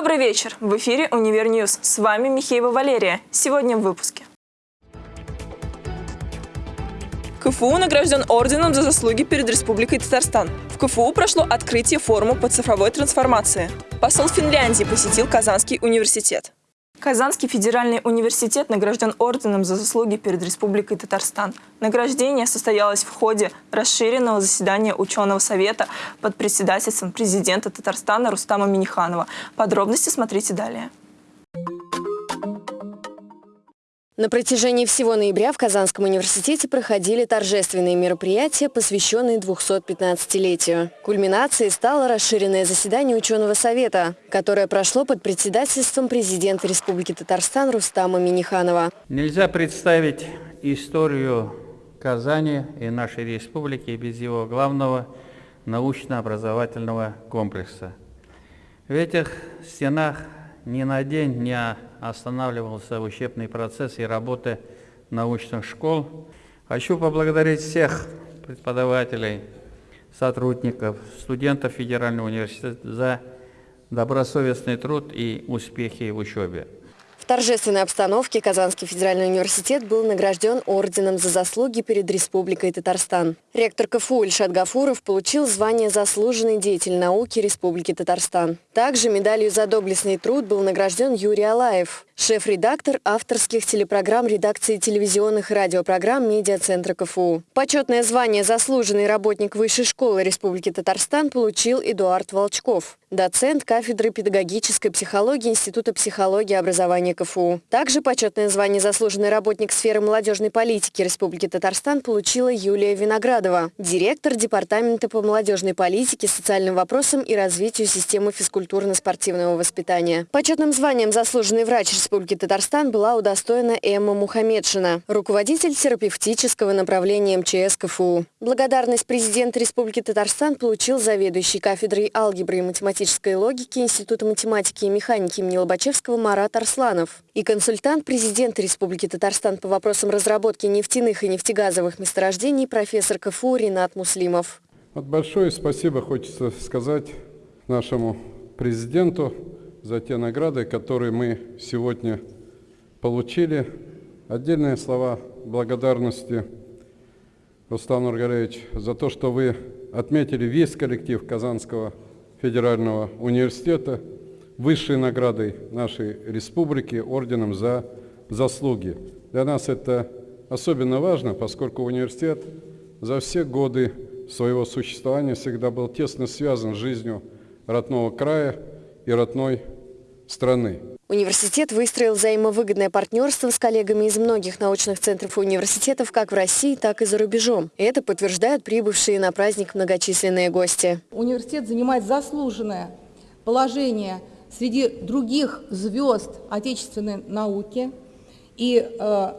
Добрый вечер. В эфире «Univer News». С вами Михеева Валерия. Сегодня в выпуске. КФУ награжден орденом за заслуги перед Республикой Татарстан. В КФУ прошло открытие форума по цифровой трансформации. Посол Финляндии посетил Казанский университет. Казанский федеральный университет награжден орденом за заслуги перед Республикой Татарстан. Награждение состоялось в ходе расширенного заседания ученого совета под председательством президента Татарстана Рустама Миниханова. Подробности смотрите далее. На протяжении всего ноября в Казанском университете проходили торжественные мероприятия, посвященные 215-летию. Кульминацией стало расширенное заседание ученого совета, которое прошло под председательством президента Республики Татарстан Рустама Миниханова. Нельзя представить историю Казани и нашей республики без его главного научно-образовательного комплекса. В этих стенах ни на день не останавливался учебный процесс и работы научных школ. Хочу поблагодарить всех преподавателей, сотрудников, студентов Федерального университета за добросовестный труд и успехи в учебе торжественной обстановке Казанский федеральный университет был награжден орденом за заслуги перед Республикой Татарстан. Ректор КФУ Ильшат Гафуров получил звание «Заслуженный деятель науки Республики Татарстан». Также медалью за доблестный труд был награжден Юрий Алаев, шеф-редактор авторских телепрограмм редакции телевизионных и радиопрограмм Медиацентра КФУ. Почетное звание «Заслуженный работник Высшей школы Республики Татарстан» получил Эдуард Волчков доцент кафедры педагогической психологии Института психологии и образования КФУ. Также почетное звание «Заслуженный работник сферы молодежной политики Республики Татарстан» получила Юлия Виноградова, директор Департамента по молодежной политике, социальным вопросам и развитию системы физкультурно-спортивного воспитания. Почетным званием «Заслуженный врач Республики Татарстан» была удостоена Эмма Мухамедшина, руководитель терапевтического направления МЧС КФУ. Благодарность президента Республики Татарстан получил заведующий кафедрой алгебры и математики математической логики Института математики и механики имени Лобачевского Марат Арсланов и консультант президента Республики Татарстан по вопросам разработки нефтяных и нефтегазовых месторождений профессор КФУ Ренат Муслимов. Вот большое спасибо хочется сказать нашему президенту за те награды, которые мы сегодня получили. Отдельные слова благодарности Рустам Нургалевич за то, что вы отметили весь коллектив Казанского федерального университета высшей наградой нашей республики орденом за заслуги. Для нас это особенно важно, поскольку университет за все годы своего существования всегда был тесно связан с жизнью родного края и родной страны. Университет выстроил взаимовыгодное партнерство с коллегами из многих научных центров и университетов как в России, так и за рубежом. Это подтверждают прибывшие на праздник многочисленные гости. Университет занимает заслуженное положение среди других звезд отечественной науки. И э,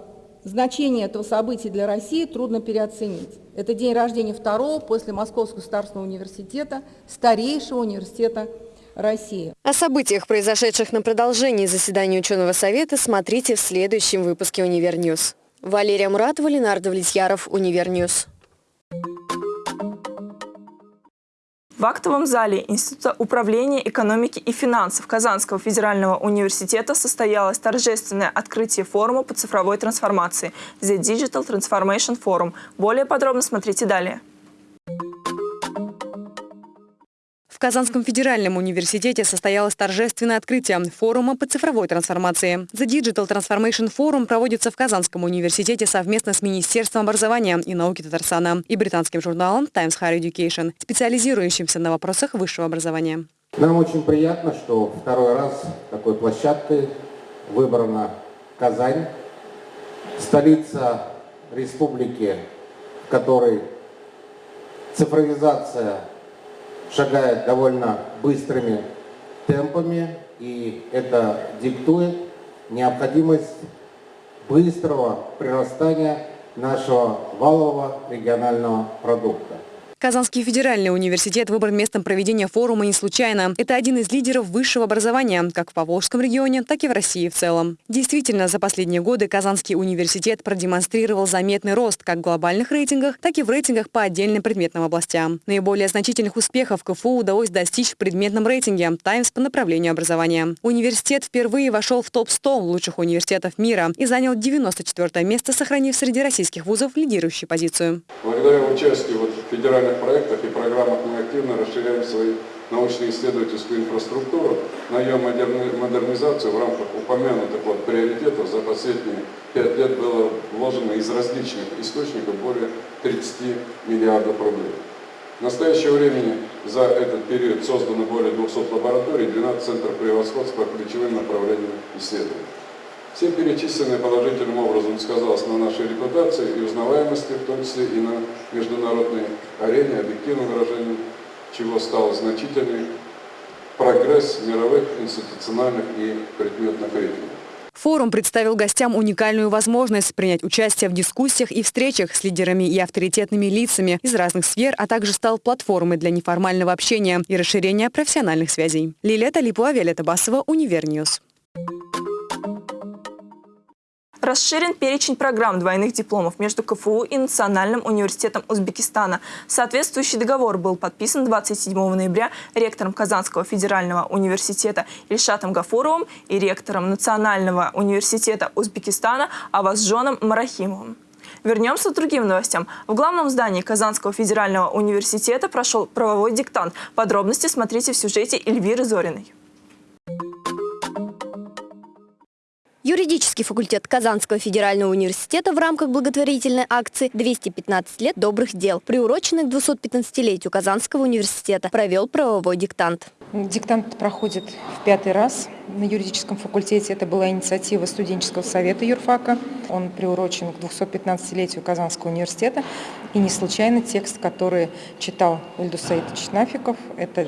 значение этого события для России трудно переоценить. Это день рождения второго после Московского государственного университета, старейшего университета России. О событиях, произошедших на продолжении заседания ученого совета, смотрите в следующем выпуске «Univer News». Валерия Муратова, Ленар Давлетьяров, Univer News. В актовом зале Института управления экономики и финансов Казанского федерального университета состоялось торжественное открытие форума по цифровой трансформации The Digital Transformation Forum. Более подробно смотрите далее. Казанском федеральном университете состоялось торжественное открытие форума по цифровой трансформации. The Digital Transformation Forum проводится в Казанском университете совместно с Министерством образования и науки Татарстана и британским журналом Times Higher Education, специализирующимся на вопросах высшего образования. Нам очень приятно, что второй раз такой площадкой выбрана Казань, столица республики, в которой цифровизация шагает довольно быстрыми темпами, и это диктует необходимость быстрого прирастания нашего валового регионального продукта. Казанский федеральный университет выбран местом проведения форума не случайно. Это один из лидеров высшего образования, как в Поволжском регионе, так и в России в целом. Действительно, за последние годы Казанский университет продемонстрировал заметный рост как в глобальных рейтингах, так и в рейтингах по отдельным предметным областям. Наиболее значительных успехов КФУ удалось достичь в предметном рейтинге «Таймс» по направлению образования. Университет впервые вошел в топ-100 лучших университетов мира и занял 94 место, сохранив среди российских вузов лидирующую позицию. Благодаря участию вот в федеральном федеральных проектах и программах мы активно расширяем свою научно-исследовательскую инфраструктуру, на ее модернизацию в рамках упомянутых вот приоритетов за последние пять лет было вложено из различных источников более 30 миллиардов рублей. В настоящее время за этот период создано более 200 лабораторий, 12 центров превосходства по ключевым направлениям исследований. Все перечисленные положительным образом сказалось на нашей репутации и узнаваемости, в том числе и на международной арене, объективным выражением чего стал значительный прогресс мировых институциональных и предметных рейтингов. Форум представил гостям уникальную возможность принять участие в дискуссиях и встречах с лидерами и авторитетными лицами из разных сфер, а также стал платформой для неформального общения и расширения профессиональных связей. Лилия Талипова, Виолетта Басова, Univer News. Расширен перечень программ двойных дипломов между КФУ и Национальным университетом Узбекистана. Соответствующий договор был подписан 27 ноября ректором Казанского федерального университета Ильшатом Гафуровым и ректором Национального университета Узбекистана Авазжоном Марахимовым. Вернемся к другим новостям. В главном здании Казанского федерального университета прошел правовой диктант. Подробности смотрите в сюжете Эльвиры Зориной. Юридический факультет Казанского федерального университета в рамках благотворительной акции «215 лет добрых дел», приуроченной к 215-летию Казанского университета, провел правовой диктант. Диктант проходит в пятый раз на юридическом факультете. Это была инициатива студенческого совета юрфака. Он приурочен к 215-летию Казанского университета. И не случайно текст, который читал Ильдус Саидович Нафиков, это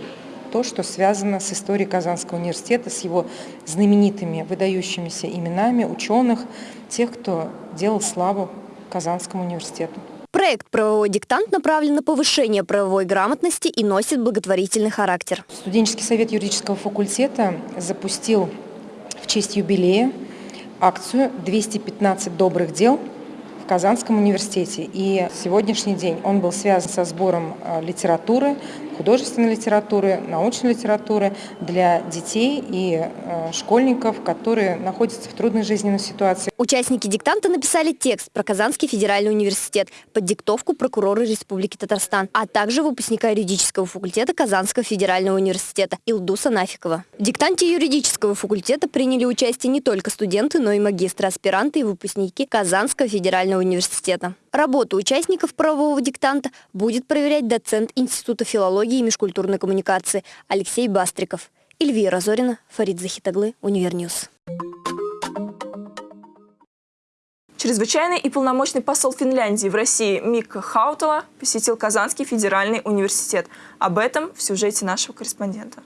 то, что связано с историей Казанского университета, с его знаменитыми, выдающимися именами ученых, тех, кто делал славу Казанскому университету. Проект «Правовой диктант» направлен на повышение правовой грамотности и носит благотворительный характер. Студенческий совет юридического факультета запустил в честь юбилея акцию «215 добрых дел» в Казанском университете. И сегодняшний день он был связан со сбором э, литературы, художественной литературы, научной литературы для детей и э, школьников, которые находятся в трудной жизненной ситуации. Участники диктанта написали текст про Казанский федеральный университет под диктовку прокурора Республики Татарстан, а также выпускника юридического факультета Казанского федерального университета Илдуса Нафикова. В диктанте юридического факультета приняли участие не только студенты, но и магистры, аспиранты и выпускники Казанского федерального университета. Работу участников правового диктанта будет проверять доцент Института филологии и межкультурной коммуникации Алексей Бастриков. Эльвира Зорина, Фарид Захит оглы, Univer News. Чрезвычайный и полномочный посол Финляндии в России Мика Хаутала посетил Казанский федеральный университет. Об этом в сюжете нашего корреспондента.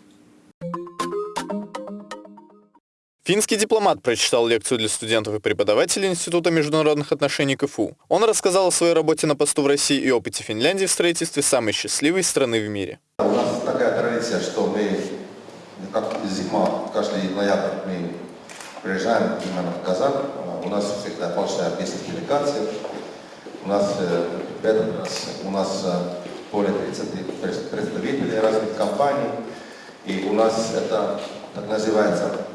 Финский дипломат прочитал лекцию для студентов и преподавателей Института международных отношений КФУ. Он рассказал о своей работе на посту в России и опыте Финляндии в строительстве самой счастливой страны в мире. У нас такая традиция, что мы, как зима, каждый ноябрь мы приезжаем именно в Казань. У нас всегда большая бизнес-делегация. У нас э, в этот раз у нас э, более 30 представителей разных компаний. И у нас это так называется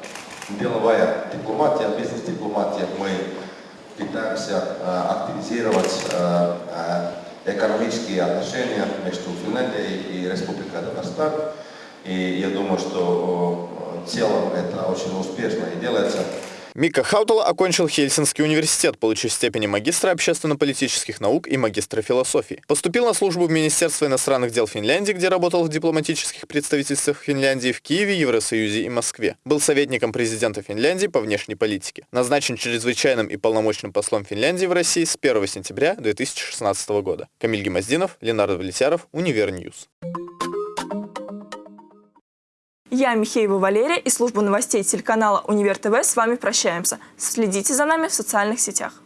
деловая дипломатия, бизнес-дипломатия, мы пытаемся э, активизировать э, э, экономические отношения между Финляндией и Республикой Татарстан. И я думаю, что в целом это очень успешно и делается. Мика Хаутала окончил Хельсинкский университет, получив степени магистра общественно-политических наук и магистра философии. Поступил на службу в Министерство иностранных дел Финляндии, где работал в дипломатических представительствах Финляндии в Киеве, Евросоюзе и Москве. Был советником президента Финляндии по внешней политике. Назначен чрезвычайным и полномочным послом Финляндии в России с 1 сентября 2016 года. Камиль Гемоздинов, Ленар Давлетьяров, Univer News. Я Михеева Валерия и служба новостей телеканала Универ ТВ с вами прощаемся. Следите за нами в социальных сетях.